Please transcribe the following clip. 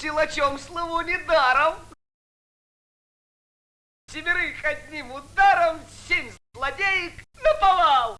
силачом слову недаром. Семерых одним ударом, семь злодеек.